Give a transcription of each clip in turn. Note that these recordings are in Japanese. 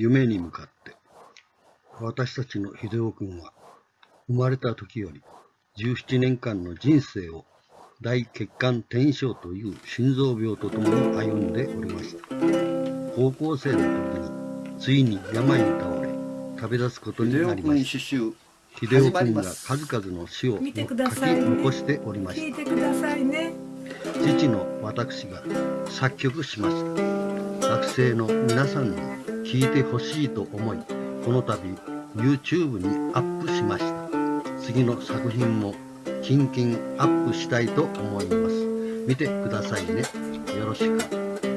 夢に向かって。私たちの秀夫君は生まれた時より17年間の人生を大血管転移症という心臓病とともに歩んでおりました。高校生の時についに病に倒れ旅立つことになりました。秀夫君が数々の詩を書き残しておりました。父の私が作曲しました。学生の皆さんに聞いてほしいと思いこの度 YouTube にアップしました。次の作品もキンキンアップしたいと思います。見てくださいね。よろしく。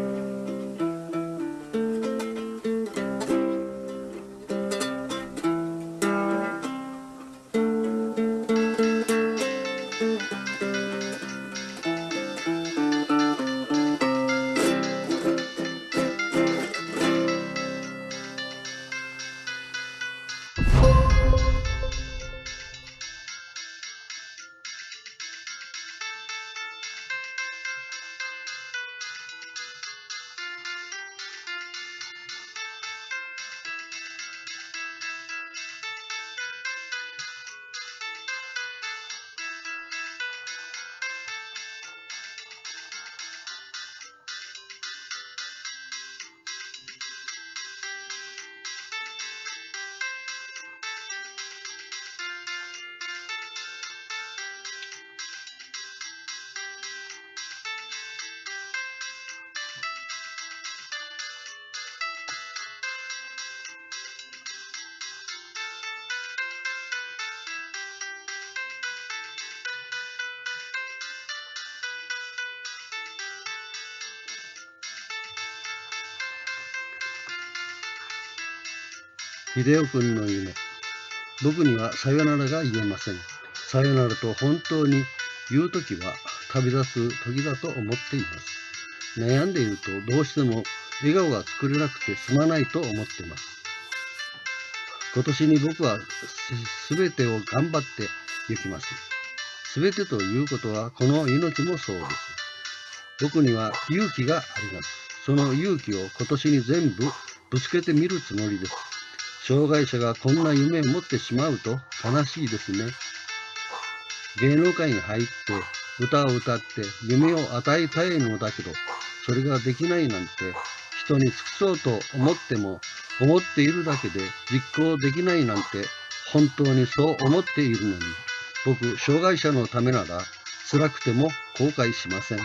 秀夫君の夢。僕にはさよならが言えません。さよならと本当に言うときは旅立つ時だと思っています。悩んでいるとどうしても笑顔が作れなくてすまないと思っています。今年に僕はすべてを頑張って行きます。すべてということはこの命もそうです。僕には勇気があります。その勇気を今年に全部ぶつけてみるつもりです。障害者がこんな夢を持ってしまうと悲しいですね。芸能界に入って歌を歌って夢を与えたいのだけど、それができないなんて人に尽くそうと思っても思っているだけで実行できないなんて本当にそう思っているのに、僕、障害者のためなら辛くても後悔しません。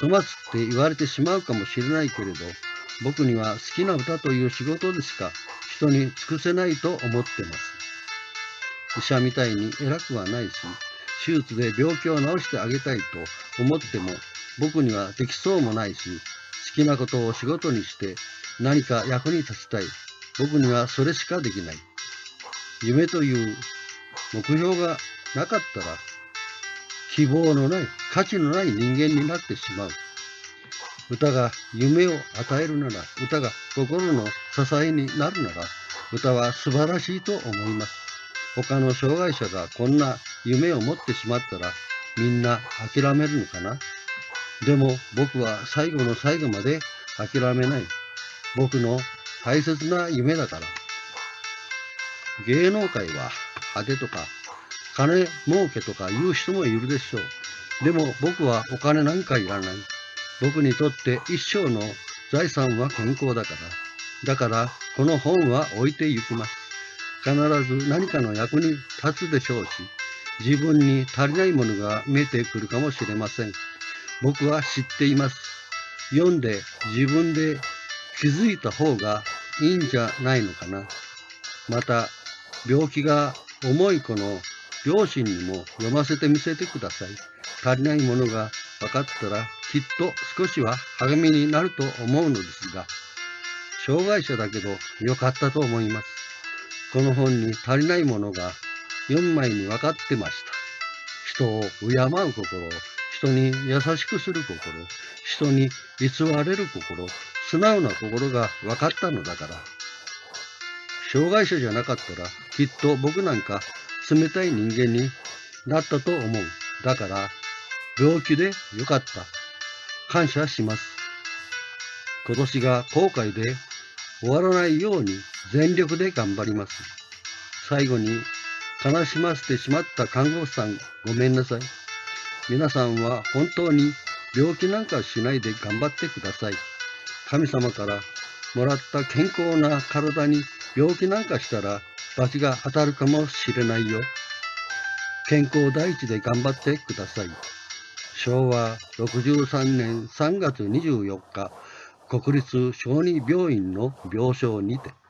粗末って言われてしまうかもしれないけれど、僕には好きな歌という仕事でしか人に尽くせないと思ってます。医者みたいに偉くはないし、手術で病気を治してあげたいと思っても僕にはできそうもないし、好きなことを仕事にして何か役に立ちたい。僕にはそれしかできない。夢という目標がなかったら、希望のない、価値のない人間になってしまう。歌が夢を与えるなら、歌が心の支えになるなら、歌は素晴らしいと思います。他の障害者がこんな夢を持ってしまったら、みんな諦めるのかな？でも僕は最後の最後まで諦めない。僕の大切な夢だから。芸能界は派手とか金儲けとか言う人もいるでしょう。でも僕はお金なんかいらない。僕にとって一生の財産は健康だから。だから、この本は置いて行きます。必ず何かの役に立つでしょうし、自分に足りないものが見えてくるかもしれません。僕は知っています。読んで自分で気づいた方がいいんじゃないのかな。また、病気が重い子の両親にも読ませてみせてください。足りないものが分かったらきっと少しは励みになると思うのですが、障害者だけど良かったと思います。この本に足りないものが4枚に分かってました。人を敬う心、人に優しくする心、人に偽れる心、素直な心が分かったのだから。障害者じゃなかったら、きっと僕なんか冷たい人間になったと思う。だから、病気でよかった。感謝します。今年が後悔で終わらないように全力で頑張ります。最後に悲しませてしまった看護師さんごめんなさい。皆さんは本当に病気なんかしないで頑張ってください。神様からもらった健康な体に病気なんかしたら罰が当たるかもしれないよ。健康第一で頑張ってください。昭和63年3月24日、国立小児病院の病床にて。